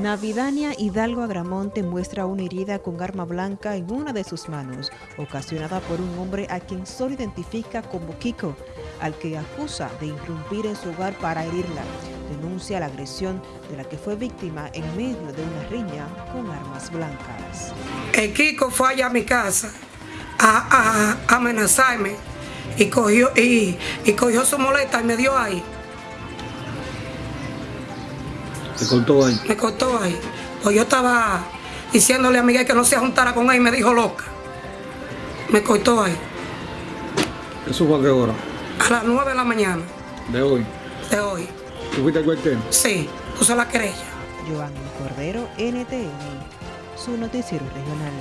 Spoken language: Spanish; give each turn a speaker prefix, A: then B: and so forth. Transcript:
A: Navidania Hidalgo Agramonte muestra una herida con arma blanca en una de sus manos, ocasionada por un hombre a quien solo identifica como Kiko, al que acusa de irrumpir en su hogar para herirla. Denuncia la agresión de la que fue víctima en medio de una riña con armas blancas.
B: El Kiko fue allá a mi casa a, amenazarme y cogió, y, cogió su moleta y me dio ahí.
C: ¿Me cortó ahí?
B: Me cortó ahí. Pues yo estaba diciéndole a Miguel que no se juntara con él y me dijo loca. Me cortó ahí.
C: ¿Eso fue a qué hora?
B: A las 9 de la mañana.
C: ¿De hoy?
B: De hoy.
C: ¿Tú fuiste al cuartel?
B: Sí, puse la querella.
A: Giovanni Cordero, NTN, su noticiero regional.